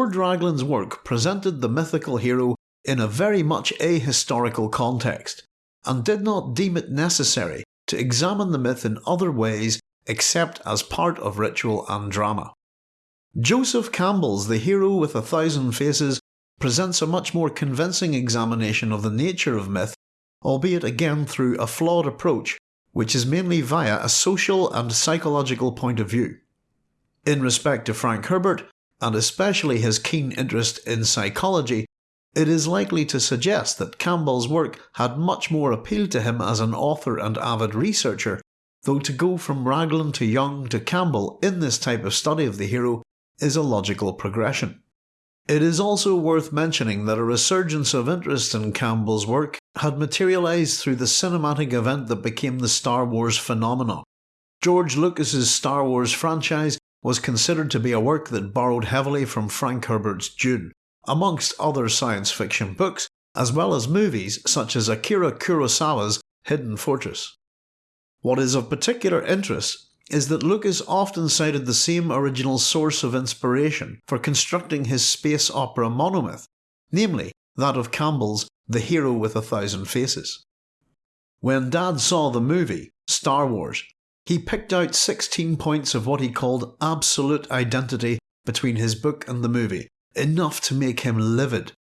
Lord Raglan's work presented the mythical hero in a very much ahistorical context, and did not deem it necessary to examine the myth in other ways except as part of ritual and drama. Joseph Campbell's The Hero with a Thousand Faces presents a much more convincing examination of the nature of myth, albeit again through a flawed approach which is mainly via a social and psychological point of view. In respect to Frank Herbert, and especially his keen interest in psychology, it is likely to suggest that Campbell's work had much more appeal to him as an author and avid researcher, though to go from Raglan to Jung to Campbell in this type of study of the hero is a logical progression. It is also worth mentioning that a resurgence of interest in Campbell's work had materialised through the cinematic event that became the Star Wars phenomenon. George Lucas's Star Wars franchise was considered to be a work that borrowed heavily from Frank Herbert's Dune, amongst other science fiction books, as well as movies such as Akira Kurosawa's Hidden Fortress. What is of particular interest is that Lucas often cited the same original source of inspiration for constructing his space opera monomyth, namely that of Campbell's The Hero with a Thousand Faces. When Dad saw the movie, Star Wars, he picked out 16 points of what he called absolute identity between his book and the movie, enough to make him livid.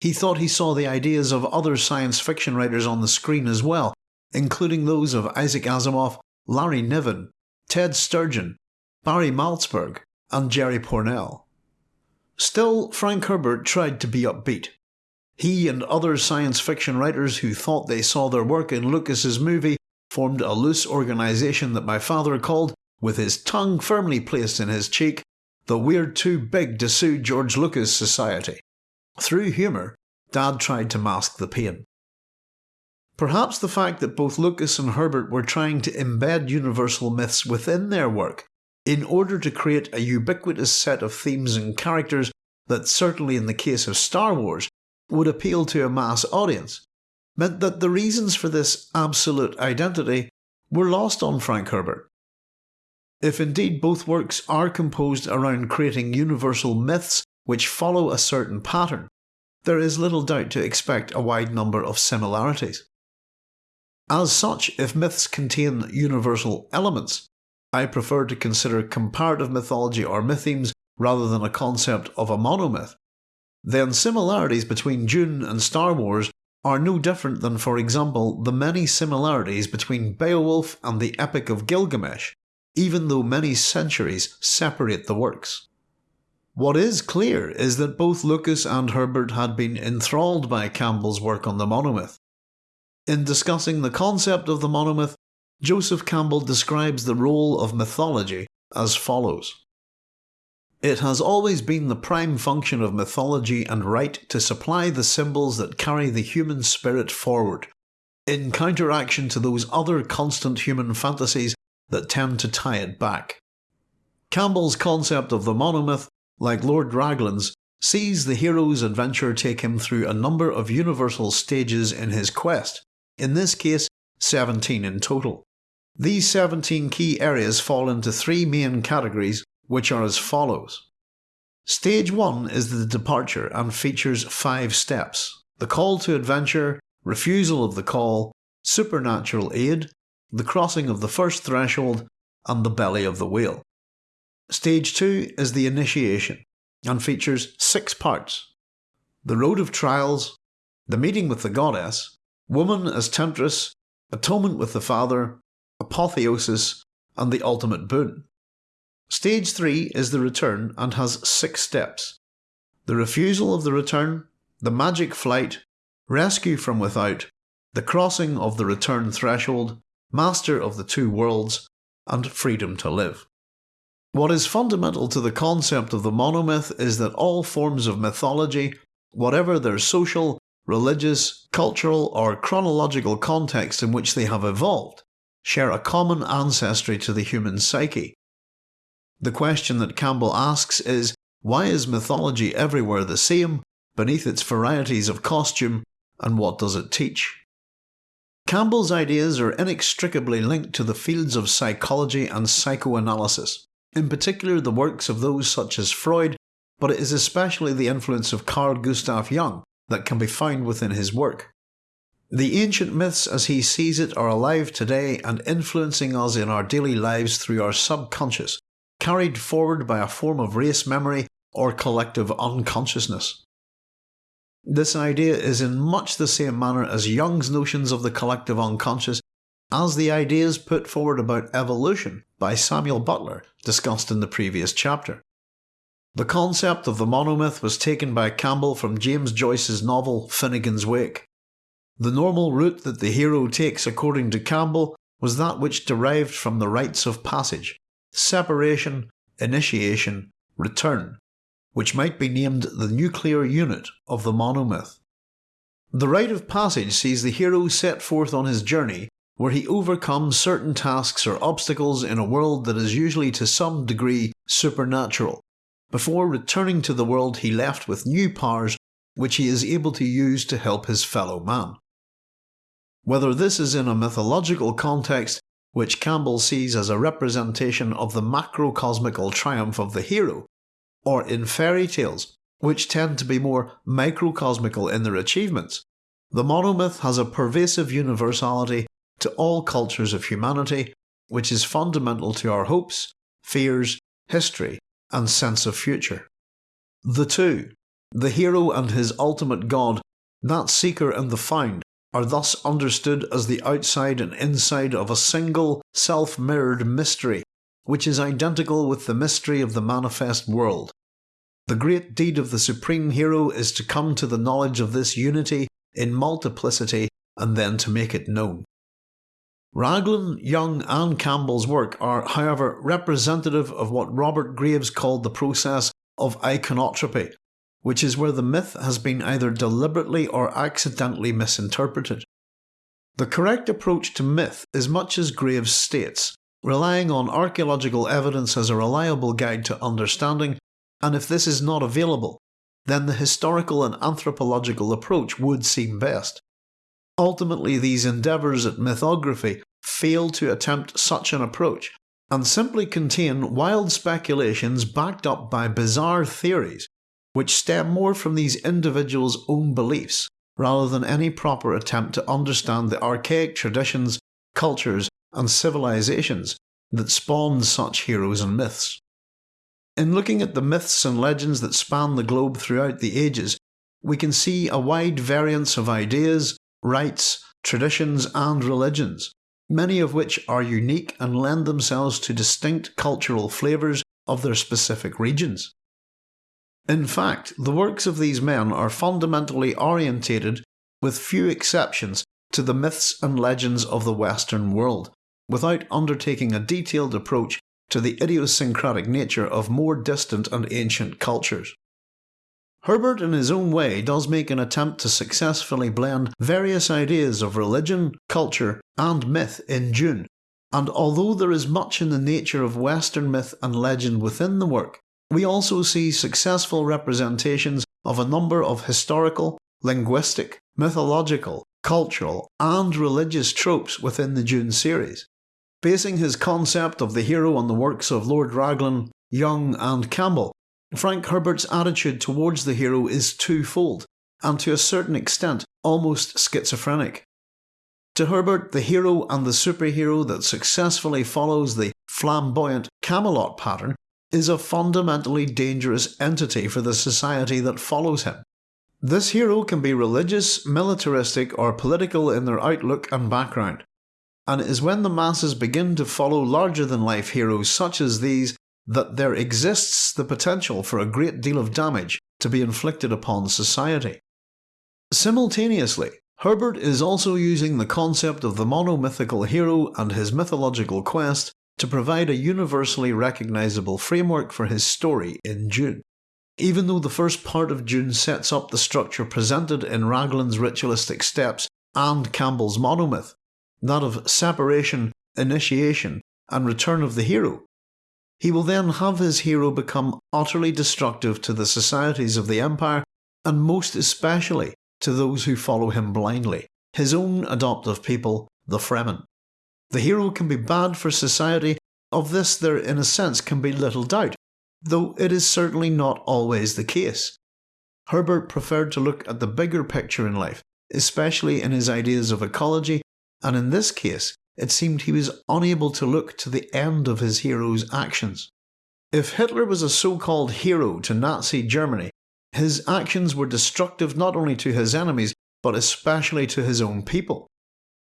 He thought he saw the ideas of other science fiction writers on the screen as well, including those of Isaac Asimov, Larry Niven, Ted Sturgeon, Barry Malzberg, and Jerry Pournelle. Still, Frank Herbert tried to be upbeat. He and other science fiction writers who thought they saw their work in Lucas's movie formed a loose organisation that my father called, with his tongue firmly placed in his cheek, the We're Too Big to Sue George Lucas Society. Through humour, Dad tried to mask the pain. Perhaps the fact that both Lucas and Herbert were trying to embed universal myths within their work in order to create a ubiquitous set of themes and characters that certainly in the case of Star Wars would appeal to a mass audience, meant that the reasons for this absolute identity were lost on Frank Herbert. If indeed both works are composed around creating universal myths which follow a certain pattern, there is little doubt to expect a wide number of similarities. As such, if myths contain universal elements, I prefer to consider comparative mythology or mythemes rather than a concept of a monomyth, then similarities between Dune and Star Wars are no different than for example the many similarities between Beowulf and the Epic of Gilgamesh, even though many centuries separate the works. What is clear is that both Lucas and Herbert had been enthralled by Campbell's work on the monomyth, in discussing the concept of the monomyth, Joseph Campbell describes the role of mythology as follows. It has always been the prime function of mythology and rite to supply the symbols that carry the human spirit forward, in counteraction to those other constant human fantasies that tend to tie it back. Campbell's concept of the monomyth, like Lord Raglan's, sees the hero's adventure take him through a number of universal stages in his quest, in this case 17 in total. These 17 key areas fall into three main categories which are as follows. Stage 1 is the departure and features 5 steps. The call to adventure, refusal of the call, supernatural aid, the crossing of the first threshold, and the belly of the whale. Stage 2 is the initiation and features 6 parts. The road of trials, the meeting with the goddess, woman as temptress, atonement with the Father, apotheosis, and the ultimate boon. Stage 3 is the return and has six steps. The refusal of the return, the magic flight, rescue from without, the crossing of the return threshold, master of the two worlds, and freedom to live. What is fundamental to the concept of the monomyth is that all forms of mythology, whatever their social, religious, cultural, or chronological context in which they have evolved, share a common ancestry to the human psyche. The question that Campbell asks is, why is mythology everywhere the same, beneath its varieties of costume, and what does it teach? Campbell's ideas are inextricably linked to the fields of psychology and psychoanalysis, in particular the works of those such as Freud, but it is especially the influence of Carl Gustav Jung that can be found within his work. The ancient myths as he sees it are alive today and influencing us in our daily lives through our subconscious, carried forward by a form of race memory or collective unconsciousness. This idea is in much the same manner as Jung's notions of the collective unconscious as the ideas put forward about evolution by Samuel Butler discussed in the previous chapter. The concept of the monomyth was taken by Campbell from James Joyce's novel Finnegans Wake. The normal route that the hero takes according to Campbell was that which derived from the rites of passage, separation, initiation, return, which might be named the nuclear unit of the monomyth. The rite of passage sees the hero set forth on his journey where he overcomes certain tasks or obstacles in a world that is usually to some degree supernatural, before returning to the world he left with new powers which he is able to use to help his fellow man. Whether this is in a mythological context, which Campbell sees as a representation of the macrocosmical triumph of the hero, or in fairy tales, which tend to be more microcosmical in their achievements, the monomyth has a pervasive universality to all cultures of humanity, which is fundamental to our hopes, fears, history, and sense of future. The two, the hero and his ultimate god, that seeker and the found, are thus understood as the outside and inside of a single, self mirrored mystery, which is identical with the mystery of the manifest world. The great deed of the supreme hero is to come to the knowledge of this unity in multiplicity and then to make it known. Raglan, Jung and Campbell's work are, however, representative of what Robert Graves called the process of iconotropy, which is where the myth has been either deliberately or accidentally misinterpreted. The correct approach to myth is much as Graves states, relying on archaeological evidence as a reliable guide to understanding, and if this is not available, then the historical and anthropological approach would seem best. Ultimately, these endeavours at mythography fail to attempt such an approach, and simply contain wild speculations backed up by bizarre theories which stem more from these individuals' own beliefs rather than any proper attempt to understand the archaic traditions, cultures, and civilizations that spawned such heroes and myths. In looking at the myths and legends that span the globe throughout the ages, we can see a wide variance of ideas, rites, traditions, and religions, many of which are unique and lend themselves to distinct cultural flavours of their specific regions. In fact, the works of these men are fundamentally orientated, with few exceptions, to the myths and legends of the Western world, without undertaking a detailed approach to the idiosyncratic nature of more distant and ancient cultures. Herbert, in his own way, does make an attempt to successfully blend various ideas of religion, culture, and myth in Dune, and although there is much in the nature of Western myth and legend within the work, we also see successful representations of a number of historical, linguistic, mythological, cultural, and religious tropes within the Dune series. Basing his concept of the hero on the works of Lord Raglan, Jung and Campbell, Frank Herbert's attitude towards the hero is twofold, and to a certain extent almost schizophrenic. To Herbert, the hero and the superhero that successfully follows the flamboyant Camelot pattern is a fundamentally dangerous entity for the society that follows him. This hero can be religious, militaristic, or political in their outlook and background. And it is when the masses begin to follow larger than life heroes such as these that there exists the potential for a great deal of damage to be inflicted upon society. Simultaneously, Herbert is also using the concept of the monomythical hero and his mythological quest to provide a universally recognisable framework for his story in Dune. Even though the first part of Dune sets up the structure presented in Raglan's ritualistic steps and Campbell's monomyth, that of separation, initiation, and return of the hero, he will then have his hero become utterly destructive to the societies of the Empire, and most especially to those who follow him blindly, his own adoptive people, the Fremen. The hero can be bad for society, of this there in a sense can be little doubt, though it is certainly not always the case. Herbert preferred to look at the bigger picture in life, especially in his ideas of ecology, and in this case, it seemed he was unable to look to the end of his hero's actions. If Hitler was a so called hero to Nazi Germany, his actions were destructive not only to his enemies, but especially to his own people.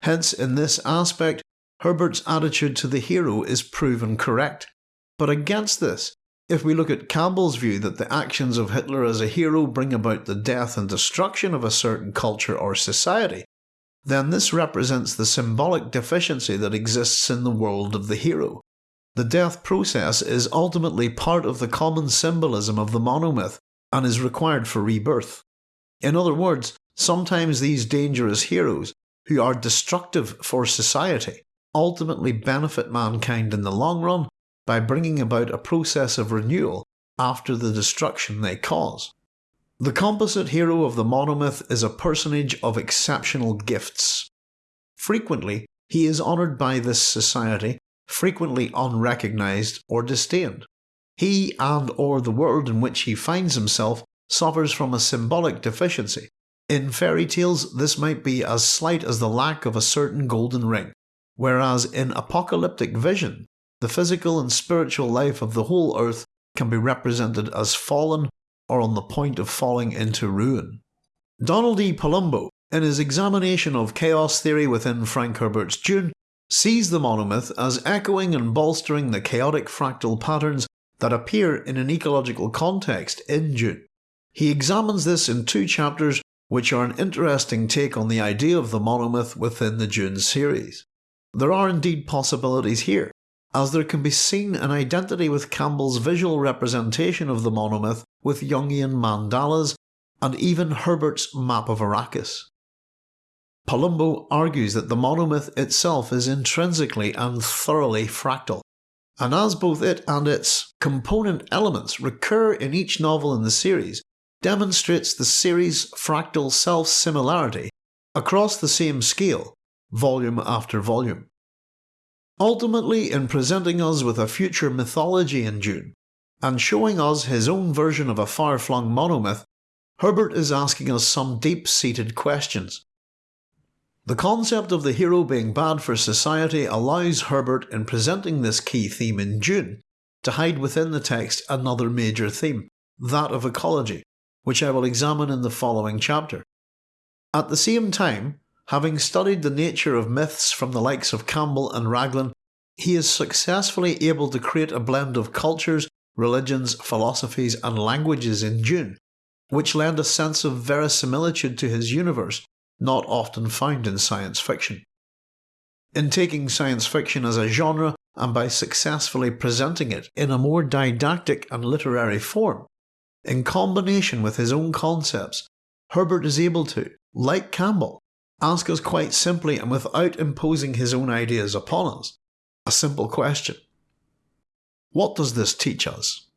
Hence, in this aspect, Herbert's attitude to the hero is proven correct. But against this, if we look at Campbell's view that the actions of Hitler as a hero bring about the death and destruction of a certain culture or society, then this represents the symbolic deficiency that exists in the world of the hero. The death process is ultimately part of the common symbolism of the monomyth and is required for rebirth. In other words, sometimes these dangerous heroes, who are destructive for society, ultimately benefit mankind in the long run by bringing about a process of renewal after the destruction they cause. The composite hero of the monomyth is a personage of exceptional gifts. Frequently, he is honoured by this society, frequently unrecognised or disdained. He and or the world in which he finds himself suffers from a symbolic deficiency. In fairy tales, this might be as slight as the lack of a certain golden ring, whereas in apocalyptic vision, the physical and spiritual life of the whole earth can be represented as fallen or on the point of falling into ruin. Donald E. Palumbo, in his examination of chaos theory within Frank Herbert's Dune, sees the monomyth as echoing and bolstering the chaotic fractal patterns that appear in an ecological context in Dune. He examines this in two chapters, which are an interesting take on the idea of the monomyth within the Dune series. There are indeed possibilities here, as there can be seen an identity with Campbell's visual representation of the monomyth with Jungian mandalas and even Herbert's map of Arrakis. Palumbo argues that the monomyth itself is intrinsically and thoroughly fractal, and as both it and its component elements recur in each novel in the series, demonstrates the series' fractal self-similarity across the same scale, volume after volume. Ultimately, in presenting us with a future mythology in Dune, and showing us his own version of a far flung monomyth, Herbert is asking us some deep seated questions. The concept of the hero being bad for society allows Herbert, in presenting this key theme in Dune, to hide within the text another major theme, that of ecology, which I will examine in the following chapter. At the same time, Having studied the nature of myths from the likes of Campbell and Raglan, he is successfully able to create a blend of cultures, religions, philosophies, and languages in Dune, which lend a sense of verisimilitude to his universe not often found in science fiction. In taking science fiction as a genre and by successfully presenting it in a more didactic and literary form, in combination with his own concepts, Herbert is able to, like Campbell, ask us quite simply and without imposing his own ideas upon us a simple question What does this teach us?